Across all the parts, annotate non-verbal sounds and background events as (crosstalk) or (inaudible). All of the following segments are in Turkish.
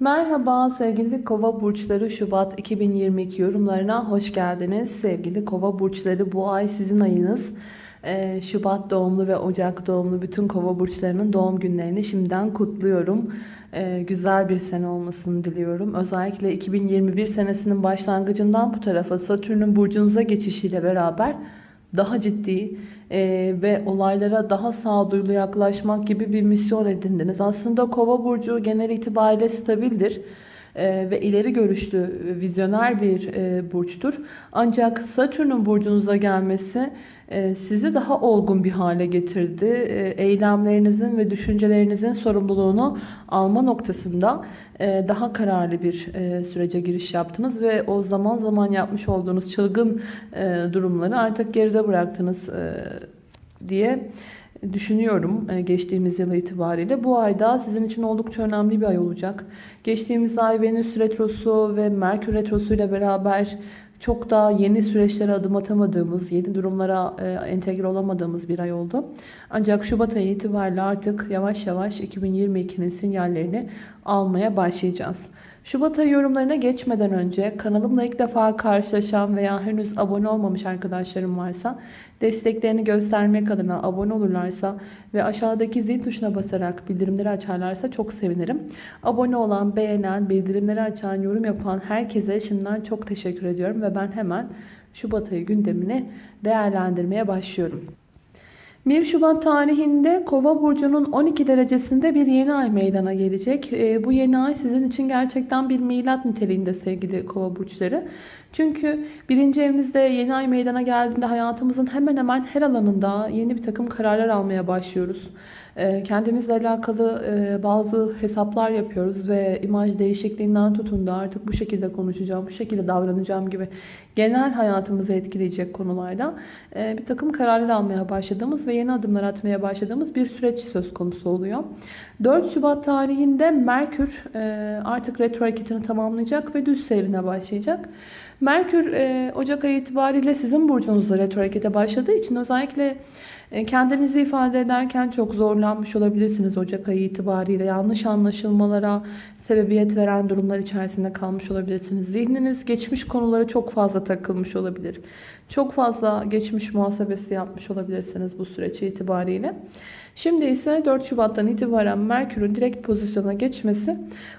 Merhaba sevgili kova burçları Şubat 2022 yorumlarına hoş geldiniz. Sevgili kova burçları bu ay sizin ayınız. Ee, Şubat doğumlu ve Ocak doğumlu bütün kova burçlarının doğum günlerini şimdiden kutluyorum. Ee, güzel bir sene olmasını diliyorum. Özellikle 2021 senesinin başlangıcından bu tarafa Satürn'ün burcunuza geçişiyle beraber daha ciddi e, ve olaylara daha sağduyulu yaklaşmak gibi bir misyon edindiniz. Aslında kova burcu genel itibariyle stabildir ve ileri görüşlü, e, vizyoner bir e, burçtur. Ancak Satürn'ün burcunuza gelmesi e, sizi daha olgun bir hale getirdi. Eylemlerinizin ve düşüncelerinizin sorumluluğunu alma noktasında daha kararlı bir sürece giriş yaptınız ve o zaman zaman yapmış olduğunuz çılgın durumları artık geride bıraktınız diye düşünüyorum e, geçtiğimiz yıl itibariyle. Bu ayda sizin için oldukça önemli bir ay olacak. Geçtiğimiz ay Venüs Retrosu ve Merkür Retrosu ile beraber çok daha yeni süreçlere adım atamadığımız, yeni durumlara e, entegre olamadığımız bir ay oldu. Ancak Şubat ayı itibariyle artık yavaş yavaş 2022'nin sinyallerini almaya başlayacağız. Şubat ayı yorumlarına geçmeden önce kanalımla ilk defa karşılaşan veya henüz abone olmamış arkadaşlarım varsa desteklerini göstermek adına abone olurlarsa ve aşağıdaki zil tuşuna basarak bildirimleri açarlarsa çok sevinirim. Abone olan, beğenen, bildirimleri açan, yorum yapan herkese şimdiden çok teşekkür ediyorum ve ben hemen Şubat ayı gündemini değerlendirmeye başlıyorum. 1 Şubat tarihinde Kova burcunun 12 derecesinde bir yeni ay meydana gelecek. E, bu yeni ay sizin için gerçekten bir milat niteliğinde sevgili Kova burçları. Çünkü birinci evimizde yeni ay meydana geldiğinde hayatımızın hemen hemen her alanında yeni bir takım kararlar almaya başlıyoruz. Ee, kendimizle alakalı e, bazı hesaplar yapıyoruz ve imaj değişikliğinden tutun da artık bu şekilde konuşacağım, bu şekilde davranacağım gibi genel hayatımızı etkileyecek konularda e, bir takım kararlar almaya başladığımız ve yeni adımlar atmaya başladığımız bir süreç söz konusu oluyor. 4 Şubat tarihinde Merkür e, artık retro hareketini tamamlayacak ve düz seyrine başlayacak. Merkür Ocak ayı itibariyle sizin burcunuzda retro harekete başladığı için özellikle e, kendinizi ifade ederken çok zorlanmış olabilirsiniz Ocak ayı itibariyle. Yanlış anlaşılmalara sebebiyet veren durumlar içerisinde kalmış olabilirsiniz. Zihniniz geçmiş konulara çok fazla takılmış olabilir. Çok fazla geçmiş muhasebesi yapmış olabilirsiniz bu süreç itibariyle. Şimdi ise 4 Şubat'tan itibaren Merkür'ün direkt pozisyona geçmesi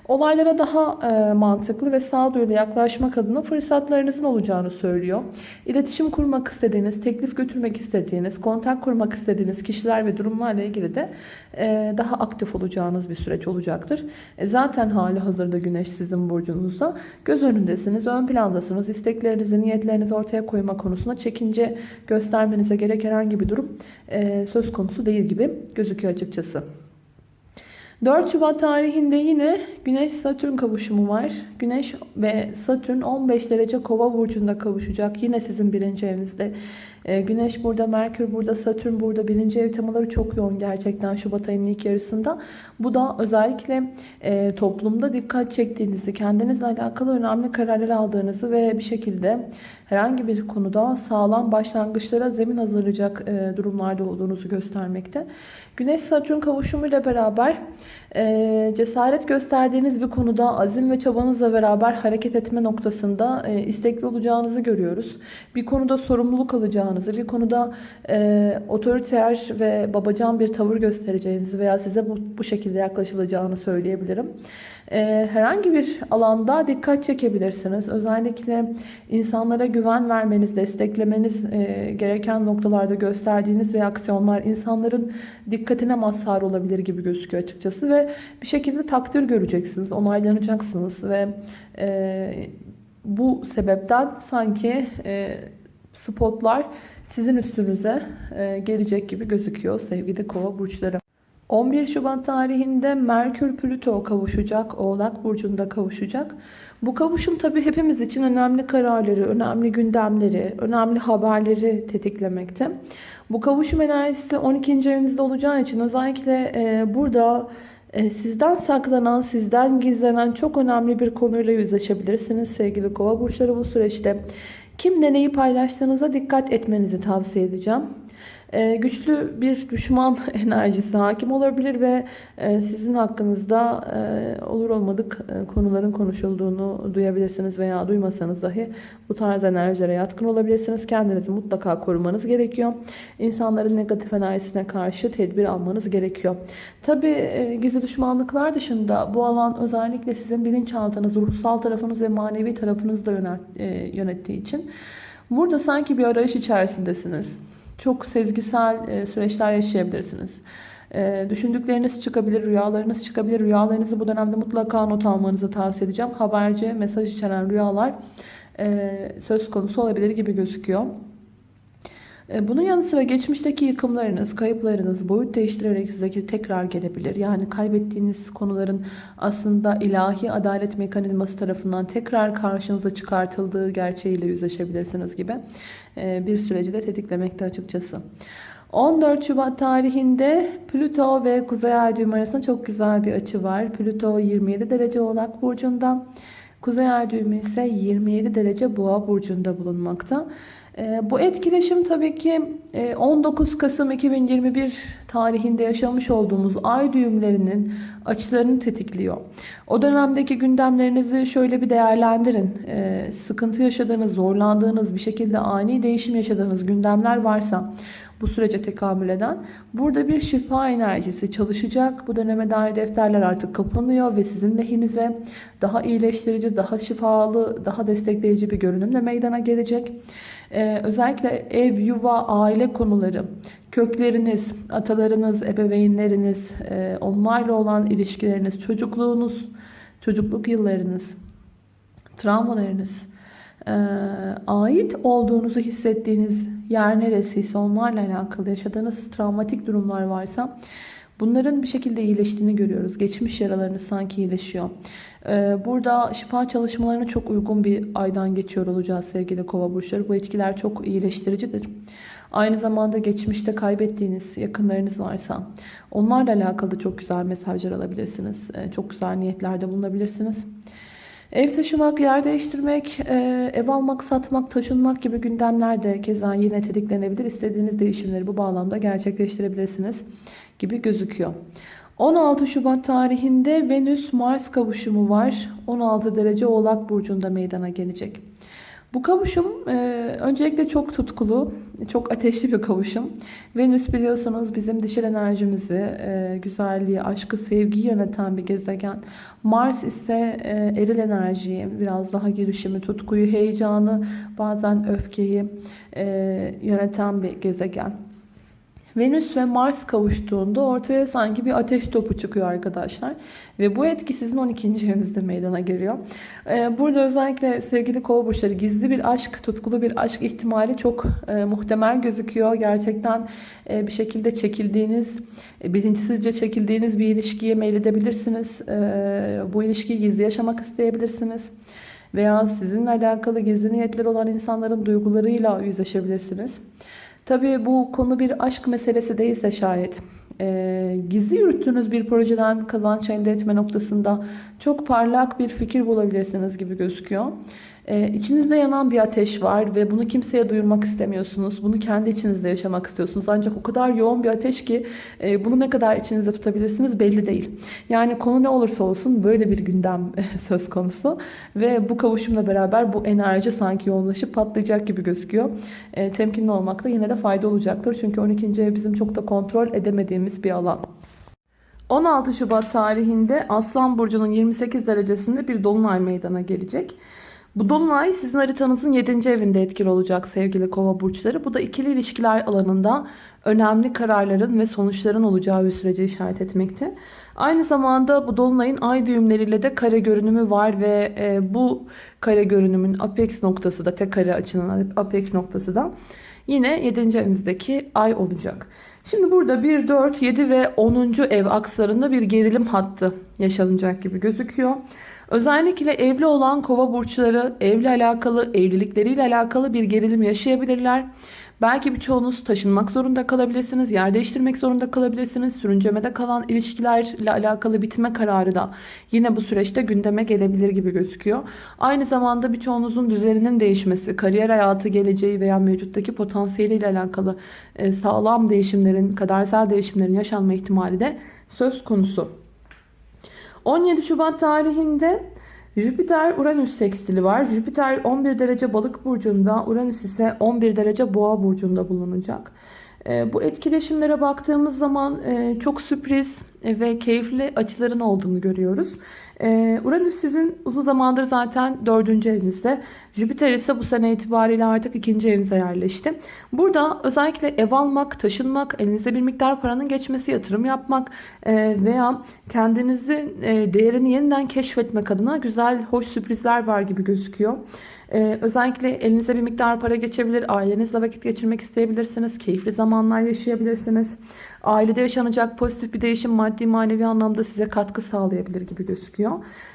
olaylara daha e, mantıklı ve sağduyulu yaklaşmak adına fırsatlarınızın olacağını söylüyor. İletişim kurmak istediğiniz, teklif götürmek istediğiniz, kontak kurmak istediğiniz kişiler ve durumlarla ilgili de e, daha aktif olacağınız bir süreç olacaktır. E, zaten hali hazırda Güneş sizin burcunuzda. Göz önündesiniz, ön plandasınız. İsteklerinizi, niyetlerinizi ortaya koyma konusunda çekince göstermenize gerek herhangi bir durum e, söz konusu değil gibi gözüküyor açıkçası. 4 Şubat tarihinde yine Güneş-Satürn kavuşumu var. Güneş ve Satürn 15 derece kova burcunda kavuşacak. Yine sizin birinci evinizde. Ee, Güneş burada, Merkür burada, Satürn burada. Birinci ev temaları çok yoğun gerçekten Şubat ayının ilk yarısında. Bu da özellikle e, toplumda dikkat çektiğinizi, kendinizle alakalı önemli kararlar aldığınızı ve bir şekilde herhangi bir konuda sağlam başlangıçlara zemin hazırlayacak e, durumlarda olduğunuzu göstermekte. Güneş-Satürn kavuşumuyla beraber e, cesaret gösterdiğiniz bir konuda azim ve çabanızla beraber hareket etme noktasında istekli olacağınızı görüyoruz. Bir konuda sorumluluk alacağınızı, bir konuda e, otoriter ve babacan bir tavır göstereceğinizi veya size bu, bu şekilde yaklaşılacağını söyleyebilirim. Ee, herhangi bir alanda dikkat çekebilirsiniz. Özellikle insanlara güven vermeniz, desteklemeniz e, gereken noktalarda gösterdiğiniz reaksiyonlar insanların dikkatine mazhar olabilir gibi gözüküyor açıkçası ve bir şekilde takdir göreceksiniz, onaylanacaksınız ve e, bu sebepten sanki e, spotlar sizin üstünüze gelecek gibi gözüküyor sevgili kova burçları. 11 Şubat tarihinde Merkür Plüto kavuşacak. Oğlak Burcu'nda kavuşacak. Bu kavuşum tabii hepimiz için önemli kararları, önemli gündemleri, önemli haberleri tetiklemekte. Bu kavuşum enerjisi 12. evinizde olacağı için özellikle e, burada e, sizden saklanan, sizden gizlenen çok önemli bir konuyla yüzleşebilirsiniz sevgili kova burçları bu süreçte. Kimle neyi paylaştığınıza dikkat etmenizi tavsiye edeceğim. E, güçlü bir düşman (laughs) enerjisi hakim olabilir ve e, sizin hakkınızda e, olur olmadık e, konuların konuşulduğunu duyabilirsiniz veya duymasanız dahi bu tarz enerjilere yatkın olabilirsiniz. Kendinizi mutlaka korumanız gerekiyor. İnsanların negatif enerjisine karşı tedbir almanız gerekiyor. Tabi gizli düşmanlıklar dışında bu alan özellikle sizin bilinçaltınız, ruhsal tarafınız ve manevi tarafınızı da yönet, yönettiği için burada sanki bir arayış içerisindesiniz. Çok sezgisel e, süreçler yaşayabilirsiniz. E, düşündükleriniz çıkabilir, rüyalarınız çıkabilir. Rüyalarınızı bu dönemde mutlaka not almanızı tavsiye edeceğim. Haberci, mesaj içeren rüyalar e, söz konusu olabilir gibi gözüküyor. E, bunun yanı sıra geçmişteki yıkımlarınız, kayıplarınız boyut değiştirerek size tekrar gelebilir. Yani kaybettiğiniz konuların aslında ilahi adalet mekanizması tarafından tekrar karşınıza çıkartıldığı gerçeğiyle yüzleşebilirsiniz gibi e, bir süreci de tetiklemekte açıkçası. 14 Şubat tarihinde Plüto ve Kuzey Ay düğümü arasında çok güzel bir açı var. Plüto 27 derece Oğlak Burcu'nda. Kuzey Ay düğümü ise 27 derece Boğa Burcu'nda bulunmakta. Ee, bu etkileşim tabii ki 19 e, Kasım 2021 tarihinde yaşamış olduğumuz ay düğümlerinin açılarını tetikliyor. O dönemdeki gündemlerinizi şöyle bir değerlendirin. Ee, sıkıntı yaşadığınız, zorlandığınız, bir şekilde ani değişim yaşadığınız gündemler varsa bu sürece tekamül eden. Burada bir şifa enerjisi çalışacak. Bu döneme dair defterler artık kapanıyor ve sizin lehinize daha iyileştirici, daha şifalı, daha destekleyici bir görünümle meydana gelecek. Ee, özellikle ev, yuva, aile konuları, kökleriniz, atalarınız, ebeveynleriniz, e, onlarla olan ilişkileriniz, çocukluğunuz, çocukluk yıllarınız, travmalarınız, e, ait olduğunuzu hissettiğiniz yer neresiyse onlarla alakalı yaşadığınız travmatik durumlar varsa bunların bir şekilde iyileştiğini görüyoruz. Geçmiş yaralarınız sanki iyileşiyor. Ee, burada şifa çalışmalarına çok uygun bir aydan geçiyor olacağız sevgili kova burçları. Bu etkiler çok iyileştiricidir. Aynı zamanda geçmişte kaybettiğiniz yakınlarınız varsa onlarla alakalı çok güzel mesajlar alabilirsiniz. Ee, çok güzel niyetlerde bulunabilirsiniz. Ev taşımak, yer değiştirmek, e, ev almak, satmak, taşınmak gibi gündemler de keza yine tetiklenebilir. İstediğiniz değişimleri bu bağlamda gerçekleştirebilirsiniz gibi gözüküyor. 16 Şubat tarihinde Venüs-Mars kavuşumu var. 16 derece Oğlak Burcu'nda meydana gelecek. Bu kavuşum e, öncelikle çok tutkulu, çok ateşli bir kavuşum. Venüs biliyorsunuz bizim dişil enerjimizi, e, güzelliği, aşkı, sevgiyi yöneten bir gezegen. Mars ise e, eril enerjiyi, biraz daha girişimi, tutkuyu, heyecanı, bazen öfkeyi e, yöneten bir gezegen. Venüs ve Mars kavuştuğunda ortaya sanki bir ateş topu çıkıyor arkadaşlar. Ve bu etki sizin 12. evinizde meydana geliyor. Ee, burada özellikle sevgili kova burçları gizli bir aşk, tutkulu bir aşk ihtimali çok e, muhtemel gözüküyor. Gerçekten e, bir şekilde çekildiğiniz, e, bilinçsizce çekildiğiniz bir ilişkiye meyledebilirsiniz. E, bu ilişkiyi gizli yaşamak isteyebilirsiniz veya sizinle alakalı gizli niyetleri olan insanların duygularıyla yüzleşebilirsiniz. Tabii bu konu bir aşk meselesi değilse şayet e, gizli yürüttüğünüz bir projeden kazanç elde etme noktasında çok parlak bir fikir bulabilirsiniz gibi gözüküyor. Ee, içinizde yanan bir ateş var ve bunu kimseye duyurmak istemiyorsunuz. Bunu kendi içinizde yaşamak istiyorsunuz. Ancak o kadar yoğun bir ateş ki e, bunu ne kadar içinizde tutabilirsiniz belli değil. Yani konu ne olursa olsun böyle bir gündem (laughs) söz konusu. Ve bu kavuşumla beraber bu enerji sanki yoğunlaşıp patlayacak gibi gözüküyor. E, temkinli olmakta yine de fayda olacaktır. Çünkü 12. ev bizim çok da kontrol edemediğimiz bir alan. 16 Şubat tarihinde Aslan Burcu'nun 28 derecesinde bir dolunay meydana gelecek. Bu dolunay sizin haritanızın 7. evinde etkili olacak sevgili kova burçları. Bu da ikili ilişkiler alanında önemli kararların ve sonuçların olacağı bir sürece işaret etmekte. Aynı zamanda bu dolunayın ay düğümleriyle de kare görünümü var ve e, bu kare görünümün apex noktası da tek kare açının apex noktası da yine 7. evinizdeki ay olacak. Şimdi burada 1, 4, 7 ve 10. ev akslarında bir gerilim hattı yaşanacak gibi gözüküyor. Özellikle evli olan kova burçları evle alakalı, evlilikleriyle alakalı bir gerilim yaşayabilirler. Belki birçoğunuz taşınmak zorunda kalabilirsiniz, yer değiştirmek zorunda kalabilirsiniz. Sürüncemede kalan ilişkilerle alakalı bitme kararı da yine bu süreçte gündeme gelebilir gibi gözüküyor. Aynı zamanda birçoğunuzun düzeninin değişmesi, kariyer hayatı, geleceği veya mevcuttaki potansiyeliyle alakalı e, sağlam değişimlerin, kadersel değişimlerin yaşanma ihtimali de söz konusu. 17 Şubat tarihinde Jüpiter Uranüs sekstili var. Jüpiter 11 derece balık burcunda, Uranüs ise 11 derece boğa burcunda bulunacak. E, bu etkileşimlere baktığımız zaman e, çok sürpriz ve keyifli açıların olduğunu görüyoruz. E, Uranüs sizin uzun zamandır zaten dördüncü evinizde. Jüpiter ise bu sene itibariyle artık ikinci evinize yerleşti. Burada özellikle ev almak, taşınmak, elinizde bir miktar paranın geçmesi, yatırım yapmak veya kendinizi değerini yeniden keşfetmek adına güzel, hoş sürprizler var gibi gözüküyor. Ee, özellikle elinize bir miktar para geçebilir. Ailenizle vakit geçirmek isteyebilirsiniz. Keyifli zamanlar yaşayabilirsiniz. Ailede yaşanacak pozitif bir değişim maddi manevi anlamda size katkı sağlayabilir gibi gözüküyor.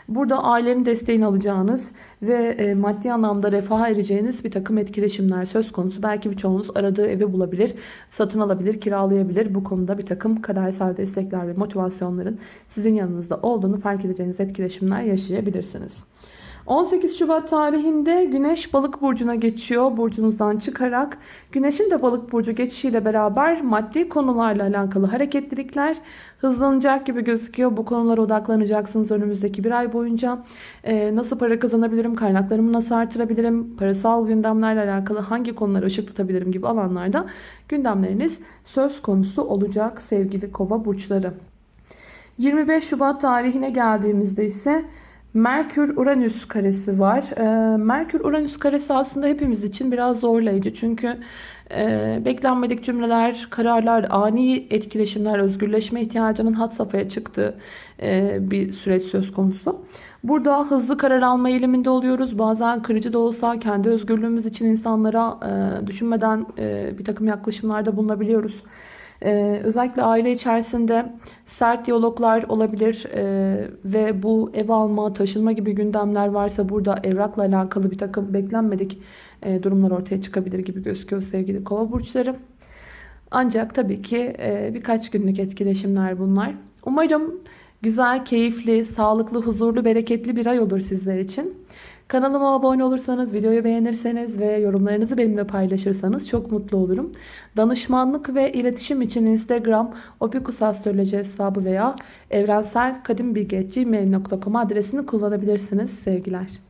Burada ailenin desteğini alacağınız ve e, maddi anlamda refaha ereceğiniz bir takım etkileşimler söz konusu. Belki birçoğunuz aradığı evi bulabilir, satın alabilir, kiralayabilir. Bu konuda bir takım kadersel destekler ve motivasyonların sizin yanınızda olduğunu fark edeceğiniz etkileşimler yaşayabilirsiniz. 18 Şubat tarihinde Güneş Balık burcuna geçiyor. Burcunuzdan çıkarak Güneş'in de Balık burcu geçişiyle beraber maddi konularla alakalı hareketlilikler hızlanacak gibi gözüküyor. Bu konulara odaklanacaksınız önümüzdeki bir ay boyunca. Ee, nasıl para kazanabilirim, kaynaklarımı nasıl artırabilirim, parasal gündemlerle alakalı hangi konulara ışık tutabilirim gibi alanlarda gündemleriniz söz konusu olacak sevgili kova burçları. 25 Şubat tarihine geldiğimizde ise Merkür-Uranüs karesi var. Ee, Merkür-Uranüs karesi aslında hepimiz için biraz zorlayıcı. Çünkü e, beklenmedik cümleler, kararlar, ani etkileşimler, özgürleşme ihtiyacının had safhaya çıktığı e, bir süreç söz konusu. Burada hızlı karar alma eğiliminde oluyoruz. Bazen kırıcı da olsa kendi özgürlüğümüz için insanlara e, düşünmeden bir takım yaklaşımlarda bulunabiliyoruz. Ee, özellikle aile içerisinde sert diyaloglar olabilir ee, ve bu ev alma, taşınma gibi gündemler varsa burada evrakla alakalı bir takım beklenmedik e, durumlar ortaya çıkabilir gibi gözüküyor sevgili kova burçları. Ancak tabii ki e, birkaç günlük etkileşimler bunlar. Umarım güzel, keyifli, sağlıklı, huzurlu, bereketli bir ay olur sizler için. Kanalıma abone olursanız, videoyu beğenirseniz ve yorumlarınızı benimle paylaşırsanız çok mutlu olurum. Danışmanlık ve iletişim için Instagram opikusastroloji hesabı veya evrenselkadimbilgi.gmail.com adresini kullanabilirsiniz. Sevgiler.